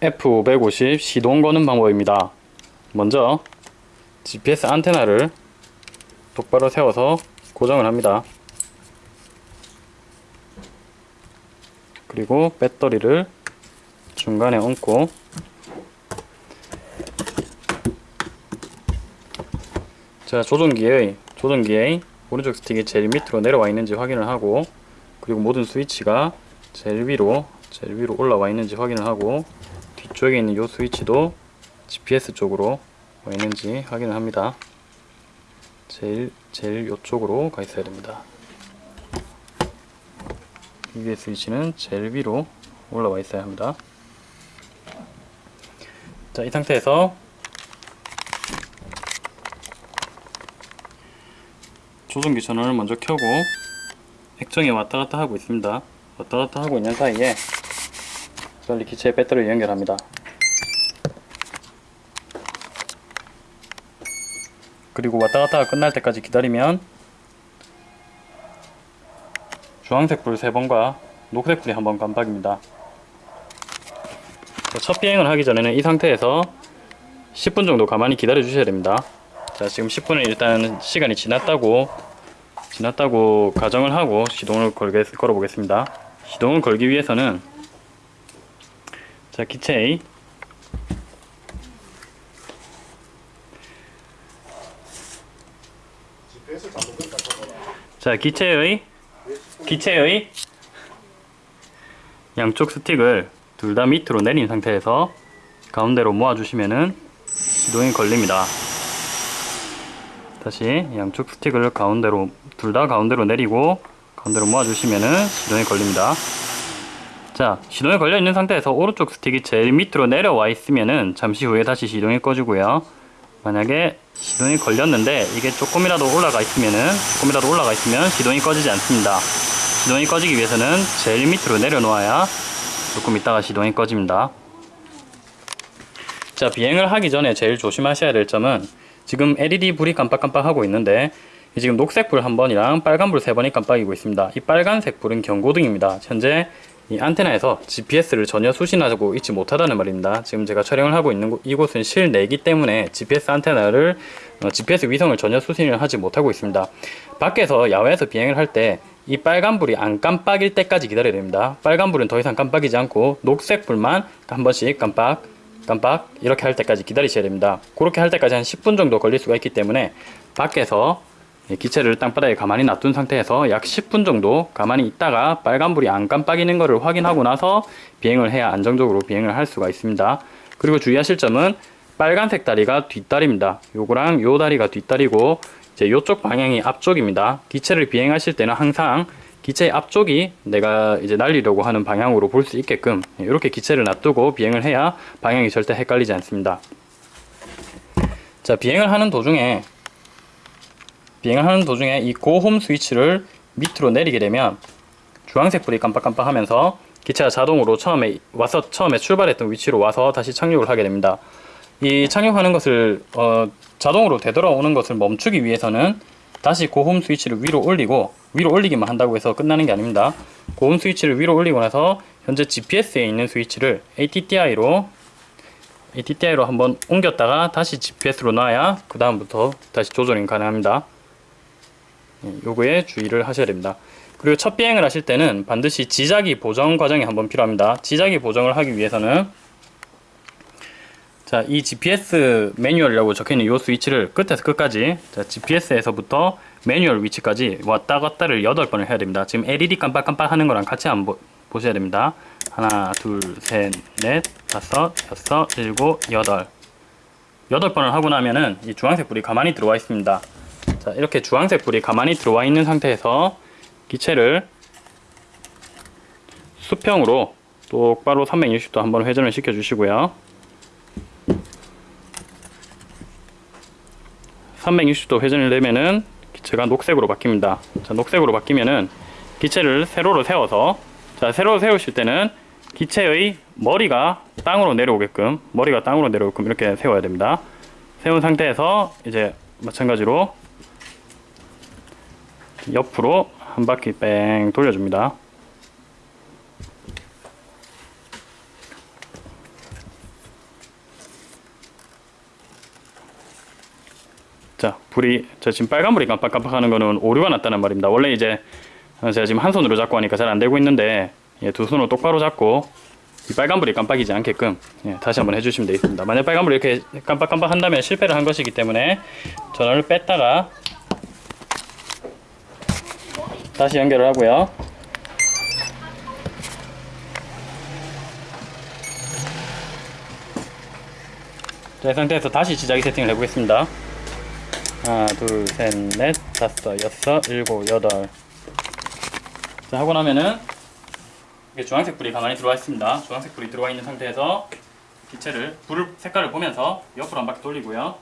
F550 시동 거는 방법입니다. 먼저 GPS 안테나를 똑바로 세워서 고정을 합니다. 그리고 배터리를 중간에 얹고 자 조종기의 조종기의 오른쪽 스틱이 제일 밑으로 내려와 있는지 확인을 하고 그리고 모든 스위치가 제일 위로 제일 위로 올라와 있는지 확인을 하고 뒤쪽에 있는 이 스위치도 GPS 쪽으로 와 있는지 확인을 합니다. 제일 제일 이쪽으로 가 있어야 됩니다. 이 위에 스위치는 제일 위로 올라와 있어야 합니다. 자, 이 상태에서 조종기 전원을 먼저 켜고 액정에 왔다 갔다 하고 있습니다. 왔다 갔다 하고 있는 사이에 빨리 기체에 배터리를 연결합니다. 그리고 왔다 갔다가 끝날 때까지 기다리면 주황색 불 3번과 녹색 불이 한번 깜빡입니다. 첫 비행을 하기 전에는 이 상태에서 10분 정도 가만히 기다려 주셔야 됩니다. 자 지금 10분은 일단 시간이 지났다고 지났다고 가정을 하고 시동을 걸게, 걸어 보겠습니다. 시동을 걸기 위해서는 자 기체의 자 기체의 기체의 양쪽 스틱을 둘 다 밑으로 내린 상태에서 가운데로 모아주시면은 시동이 걸립니다. 다시 양쪽 스틱을 가운데로 둘 다 가운데로 내리고 가운데로 모아주시면은 시동이 걸립니다. 자 시동이 걸려 있는 상태에서 오른쪽 스틱이 제일 밑으로 내려와 있으면은 잠시 후에 다시 시동이 꺼지고요. 만약에 시동이 걸렸는데 이게 조금이라도 올라가 있으면은 조금이라도 올라가 있으면 시동이 꺼지지 않습니다. 시동이 꺼지기 위해서는 제일 밑으로 내려놓아야 조금 있다가 시동이 꺼집니다. 자 비행을 하기 전에 제일 조심하셔야 될 점은 지금 LED 불이 깜빡깜빡 하고 있는데 지금 녹색 불 한 번이랑 빨간 불 세 번이 깜빡이고 있습니다. 이 빨간색 불은 경고등입니다. 현재 이 안테나에서 GPS를 전혀 수신하고 있지 못하다는 말입니다. 지금 제가 촬영을 하고 있는 곳, 이곳은 실내이기 때문에 GPS 안테나를 어, GPS 위성을 전혀 수신을 하지 못하고 있습니다. 밖에서 야외에서 비행을 할 때 이 빨간불이 안 깜빡일 때까지 기다려야 됩니다. 빨간불은 더 이상 깜빡이지 않고 녹색불만 한 번씩 깜빡 깜빡 이렇게 할 때까지 기다리셔야 됩니다. 그렇게 할 때까지 한 10분 정도 걸릴 수가 있기 때문에 밖에서 기체를 땅바닥에 가만히 놔둔 상태에서 약 10분 정도 가만히 있다가 빨간불이 안 깜빡이는 것을 확인하고 나서 비행을 해야 안정적으로 비행을 할 수가 있습니다. 그리고 주의하실 점은 빨간색 다리가 뒷다리입니다. 요거랑 요 다리가 뒷다리고 이제 요쪽 방향이 앞쪽입니다. 기체를 비행하실 때는 항상 기체의 앞쪽이 내가 이제 날리려고 하는 방향으로 볼 수 있게끔 이렇게 기체를 놔두고 비행을 해야 방향이 절대 헷갈리지 않습니다. 자 비행을 하는 도중에 비행을 하는 도중에 이 고홈 스위치를 밑으로 내리게 되면 주황색 불이 깜빡깜빡 하면서 기체가 자동으로 처음에 와서 처음에 출발했던 위치로 와서 다시 착륙을 하게 됩니다. 이 착륙하는 것을 어, 자동으로 되돌아오는 것을 멈추기 위해서는 다시 고홈 스위치를 위로 올리고 위로 올리기만 한다고 해서 끝나는 게 아닙니다. 고홈 스위치를 위로 올리고 나서 현재 GPS에 있는 스위치를 ATTI로 ATTI로 한번 옮겼다가 다시 GPS로 놔야 그 다음부터 다시 조절이 가능합니다. 예, 요거에 주의를 하셔야 됩니다. 그리고 첫 비행을 하실 때는 반드시 지자기 보정 과정이 한번 필요합니다. 지자기 보정을 하기 위해서는 자, 이 GPS 매뉴얼이라고 적혀있는 이 스위치를 끝에서 끝까지 자, GPS에서부터 매뉴얼 위치까지 왔다 갔다를 8번을 해야 됩니다. 지금 LED 깜빡깜빡 하는 거랑 같이 한번 보셔야 됩니다. 하나, 둘, 셋, 넷, 다섯, 여섯, 일곱, 여덟 여덟 번을 하고 나면은 이 주황색 불이 가만히 들어와 있습니다. 자, 이렇게 주황색 불이 가만히 들어와 있는 상태에서 기체를 수평으로 똑바로 360도 한번 회전을 시켜 주시고요. 360도 회전을 내면은 기체가 녹색으로 바뀝니다. 자, 녹색으로 바뀌면은 기체를 세로로 세워서 자, 세로로 세우실 때는 기체의 머리가 땅으로 내려오게끔 머리가 땅으로 내려오게끔 이렇게 세워야 됩니다. 세운 상태에서 이제 마찬가지로 옆으로 한 바퀴 뺑 돌려줍니다. 자, 불이 저 지금 빨간불이 깜빡깜빡하는 거는 오류가 났다는 말입니다. 원래 이제 제가 지금 한 손으로 잡고 하니까 잘 안되고 있는데 예, 두 손으로 똑바로 잡고 이 빨간불이 깜빡이지 않게끔 예, 다시 한번 해주시면 되겠습니다 만약 빨간불이 이렇게 깜빡깜빡 한다면 실패를 한 것이기 때문에 전원을 뺐다가 다시 연결을 하고요 자, 이 상태에서 다시 지자기 세팅을 해보겠습니다. 하나, 둘, 셋, 넷, 다섯, 여섯, 일곱, 여덟. 자, 하고 나면은 이게 주황색 불이 가만히 들어와 있습니다. 주황색 불이 들어와 있는 상태에서 기체를 불 색깔을 보면서 옆으로 한 바퀴 돌리고요.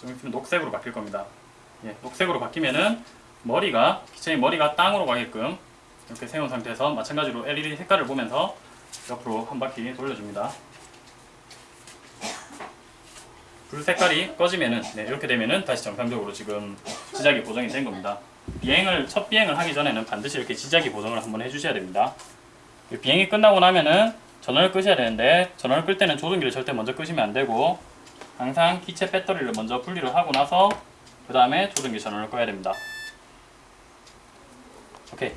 좀 있으면 녹색으로 바뀔 겁니다. 예, 녹색으로 바뀌면은 머리가 기체의 머리가 땅으로 가게끔 이렇게 세운 상태에서 마찬가지로 LED 색깔을 보면서 옆으로 한 바퀴 돌려줍니다. 불 색깔이 꺼지면은 네, 이렇게 되면은 다시 정상적으로 지금 지작이 보정이 된 겁니다. 비행을 첫 비행을 하기 전에는 반드시 이렇게 지작이 보정을 한번 해주셔야 됩니다. 비행이 끝나고 나면은 전원을 끄셔야 되는데 전원을 끌 때는 조종기를 절대 먼저 끄시면 안 되고 항상 기체 배터리를 먼저 분리를 하고 나서 그 다음에 조종기 전원을 꺼야 됩니다. 오케이